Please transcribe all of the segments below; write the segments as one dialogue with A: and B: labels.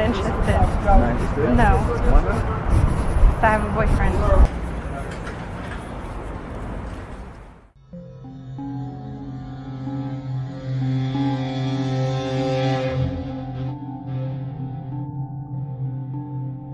A: not interested. No. I have a boyfriend.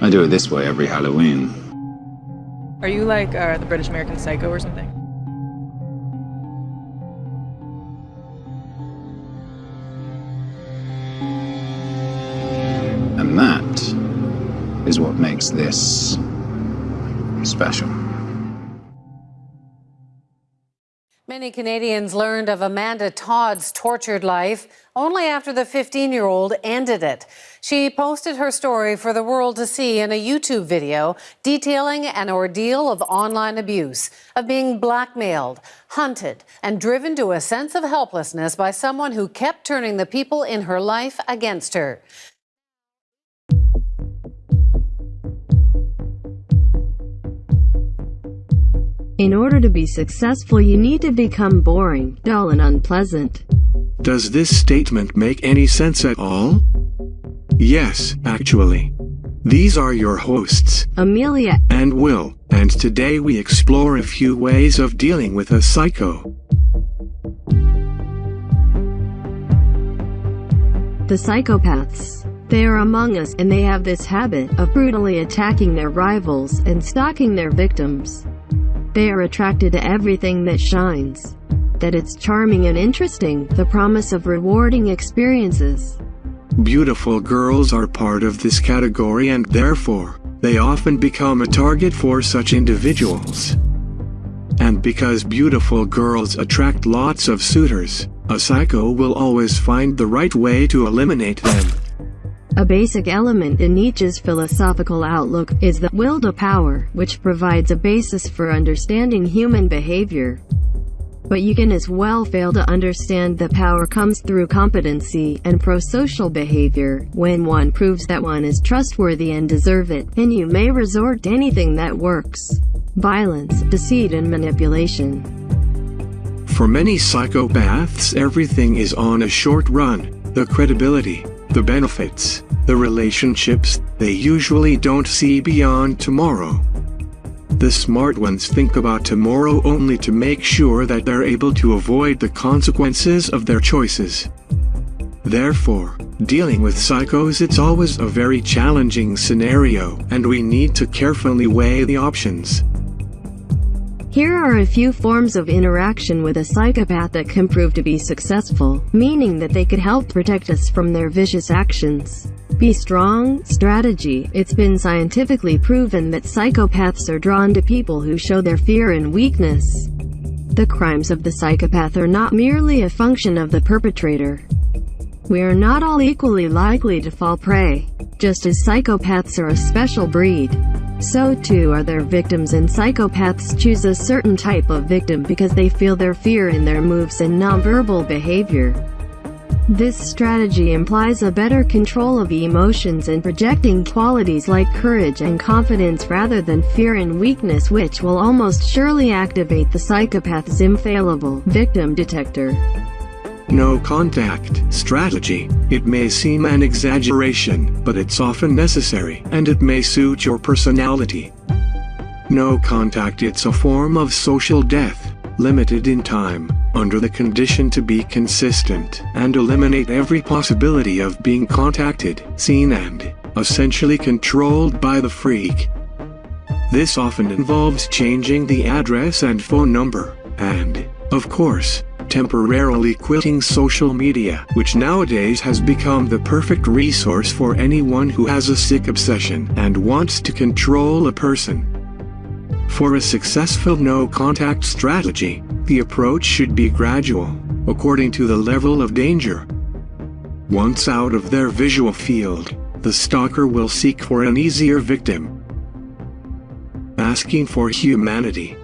B: I do it this way every Halloween.
C: Are you like uh, the British American Psycho or something?
B: Makes this special.
D: Many Canadians learned of Amanda Todd's tortured life only after the 15 year old ended it. She posted her story for the world to see in a YouTube video detailing an ordeal of online abuse, of being blackmailed, hunted, and driven to a sense of helplessness by someone who kept turning the people in her life against her.
E: In order to be successful, you need to become boring, dull, and unpleasant.
F: Does this statement make any sense at all? Yes, actually. These are your hosts,
E: Amelia
F: and Will, and today we explore a few ways of dealing with a psycho.
E: The psychopaths. They are among us and they have this habit of brutally attacking their rivals and stalking their victims. They are attracted to everything that shines. That it's charming and interesting, the promise of rewarding experiences.
F: Beautiful girls are part of this category and therefore, they often become a target for such individuals. And because beautiful girls attract lots of suitors, a psycho will always find the right way to eliminate them.
E: A basic element in Nietzsche's philosophical outlook is the will to power, which provides a basis for understanding human behavior. But you can as well fail to understand that power comes through competency and pro-social behavior. When one proves that one is trustworthy and deserve it, then you may resort to anything that works. Violence, deceit and manipulation.
F: For many psychopaths everything is on a short run. The credibility, the benefits, the relationships, they usually don't see beyond tomorrow. The smart ones think about tomorrow only to make sure that they're able to avoid the consequences of their choices. Therefore, dealing with psychos it's always a very challenging scenario and we need to carefully weigh the options.
E: Here are a few forms of interaction with a psychopath that can prove to be successful, meaning that they could help protect us from their vicious actions. Be strong, strategy. It's been scientifically proven that psychopaths are drawn to people who show their fear and weakness. The crimes of the psychopath are not merely a function of the perpetrator. We are not all equally likely to fall prey. Just as psychopaths are a special breed, so too are their victims and psychopaths choose a certain type of victim because they feel their fear in their moves and nonverbal behavior. This strategy implies a better control of emotions and projecting qualities like courage and confidence rather than fear and weakness which will almost surely activate the psychopath's infallible victim detector.
F: No contact strategy. It may seem an exaggeration, but it's often necessary, and it may suit your personality. No contact it's a form of social death, limited in time, under the condition to be consistent, and eliminate every possibility of being contacted, seen and, essentially controlled by the freak. This often involves changing the address and phone number, and, of course, temporarily quitting social media, which nowadays has become the perfect resource for anyone who has a sick obsession and wants to control a person. For a successful no-contact strategy, the approach should be gradual, according to the level of danger. Once out of their visual field, the stalker will seek for an easier victim, asking for humanity.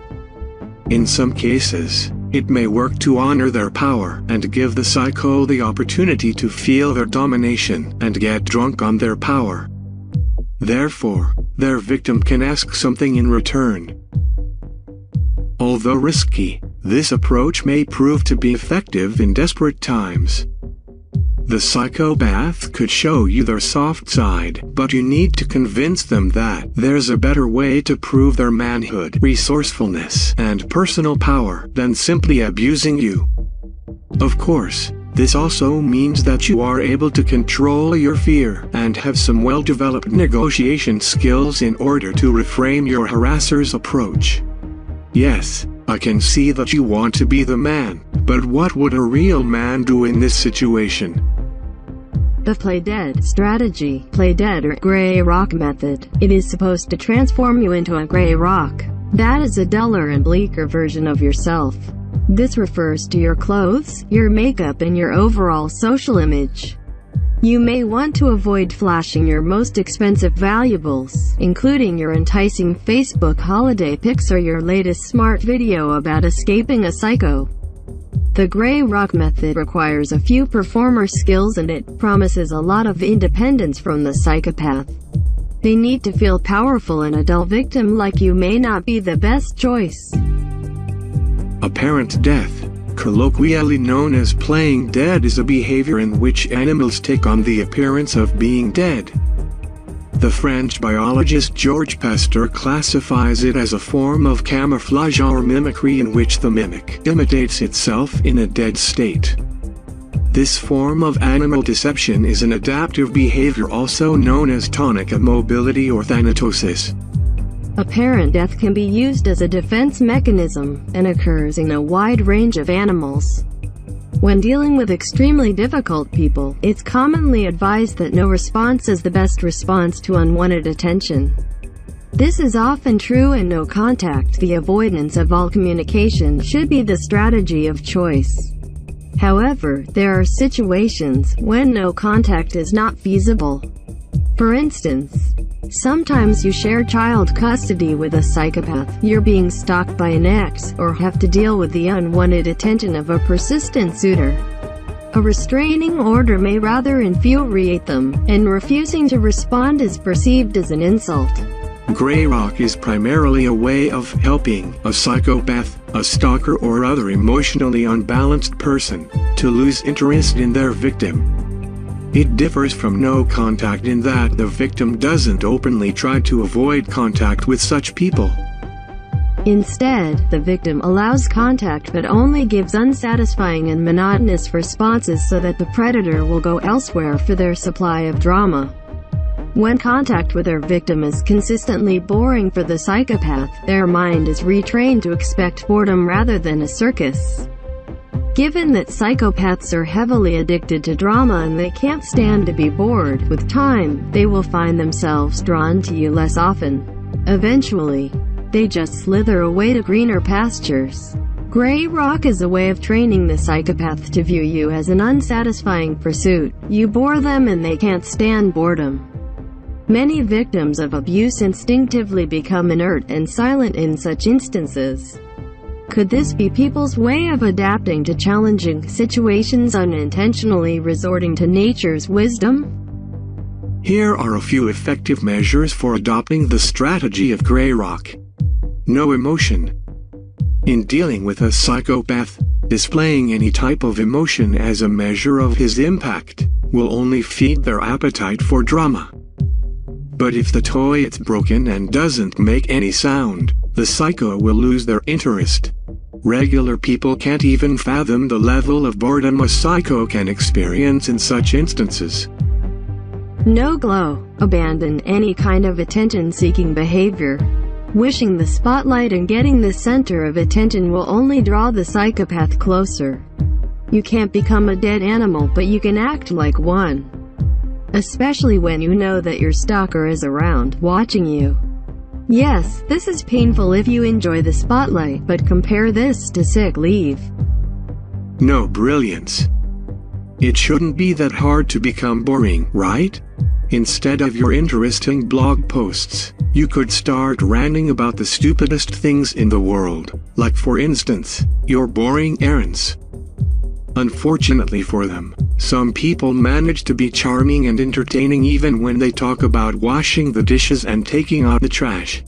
F: In some cases, it may work to honor their power and give the psycho the opportunity to feel their domination and get drunk on their power. Therefore, their victim can ask something in return. Although risky, this approach may prove to be effective in desperate times. The psychopath could show you their soft side, but you need to convince them that there's a better way to prove their manhood, resourcefulness, and personal power than simply abusing you. Of course, this also means that you are able to control your fear and have some well-developed negotiation skills in order to reframe your harasser's approach. Yes, I can see that you want to be the man, but what would a real man do in this situation?
E: The Play Dead strategy, Play Dead or Grey Rock method. It is supposed to transform you into a grey rock. That is a duller and bleaker version of yourself. This refers to your clothes, your makeup and your overall social image. You may want to avoid flashing your most expensive valuables, including your enticing Facebook holiday pics or your latest smart video about escaping a psycho. The Grey Rock method requires a few performer skills and it promises a lot of independence from the psychopath. They need to feel powerful and a dull victim like you may not be the best choice.
F: Apparent death, colloquially known as playing dead is a behavior in which animals take on the appearance of being dead. The French biologist Georges Pasteur classifies it as a form of camouflage or mimicry in which the mimic imitates itself in a dead state. This form of animal deception is an adaptive behavior also known as tonic immobility or thanatosis.
E: Apparent death can be used as a defense mechanism, and occurs in a wide range of animals. When dealing with extremely difficult people, it's commonly advised that no response is the best response to unwanted attention. This is often true in no contact. The avoidance of all communication should be the strategy of choice. However, there are situations when no contact is not feasible. For instance, Sometimes you share child custody with a psychopath, you're being stalked by an ex, or have to deal with the unwanted attention of a persistent suitor. A restraining order may rather infuriate them, and refusing to respond is perceived as an insult.
F: Grey Rock is primarily a way of helping a psychopath, a stalker or other emotionally unbalanced person, to lose interest in their victim. It differs from no contact in that the victim doesn't openly try to avoid contact with such people.
E: Instead, the victim allows contact but only gives unsatisfying and monotonous responses so that the predator will go elsewhere for their supply of drama. When contact with their victim is consistently boring for the psychopath, their mind is retrained to expect boredom rather than a circus. Given that psychopaths are heavily addicted to drama and they can't stand to be bored, with time, they will find themselves drawn to you less often. Eventually, they just slither away to greener pastures. Grey Rock is a way of training the psychopath to view you as an unsatisfying pursuit. You bore them and they can't stand boredom. Many victims of abuse instinctively become inert and silent in such instances. Could this be people's way of adapting to challenging situations unintentionally resorting to nature's wisdom?
F: Here are a few effective measures for adopting the strategy of Grey Rock. No emotion. In dealing with a psychopath, displaying any type of emotion as a measure of his impact will only feed their appetite for drama. But if the toy is broken and doesn't make any sound, the psycho will lose their interest. Regular people can't even fathom the level of boredom a psycho can experience in such instances.
E: No glow. Abandon any kind of attention-seeking behavior. Wishing the spotlight and getting the center of attention will only draw the psychopath closer. You can't become a dead animal but you can act like one. Especially when you know that your stalker is around, watching you. Yes, this is painful if you enjoy the spotlight, but compare this to sick leave.
F: No brilliance. It shouldn't be that hard to become boring, right? Instead of your interesting blog posts, you could start ranting about the stupidest things in the world, like for instance, your boring errands. Unfortunately for them, some people manage to be charming and entertaining even when they talk about washing the dishes and taking out the trash.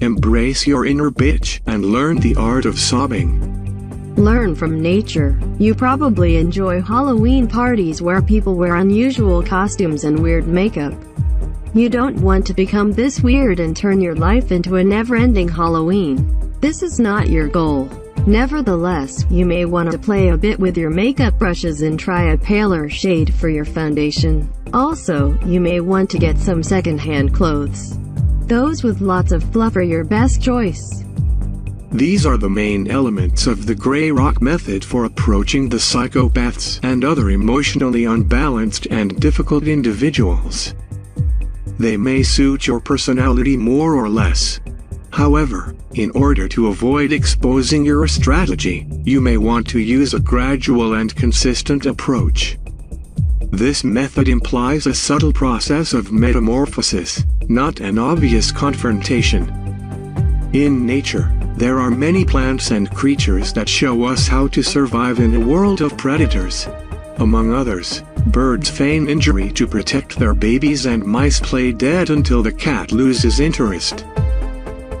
F: Embrace your inner bitch and learn the art of sobbing.
E: Learn from nature. You probably enjoy Halloween parties where people wear unusual costumes and weird makeup. You don't want to become this weird and turn your life into a never-ending Halloween. This is not your goal. Nevertheless, you may want to play a bit with your makeup brushes and try a paler shade for your foundation. Also, you may want to get some second-hand clothes. Those with lots of fluff are your best choice.
F: These are the main elements of the Grey Rock method for approaching the psychopaths and other emotionally unbalanced and difficult individuals. They may suit your personality more or less. However, in order to avoid exposing your strategy, you may want to use a gradual and consistent approach. This method implies a subtle process of metamorphosis, not an obvious confrontation. In nature, there are many plants and creatures that show us how to survive in a world of predators. Among others, birds feign injury to protect their babies and mice play dead until the cat loses interest.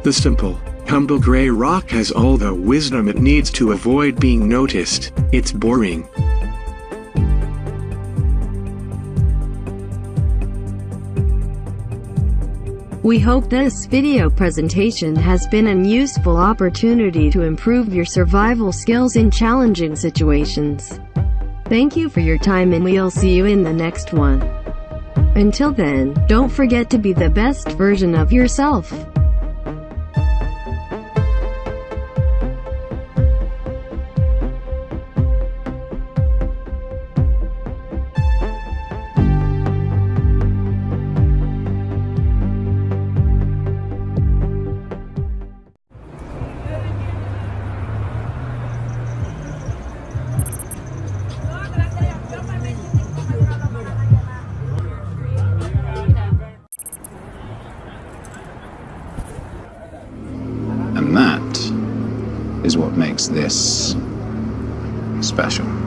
F: The simple, humble gray rock has all the wisdom it needs to avoid being noticed, it's boring.
E: We hope this video presentation has been an useful opportunity to improve your survival skills in challenging situations. Thank you for your time and we'll see you in the next one. Until then, don't forget to be the best version of yourself.
B: Is what makes this special.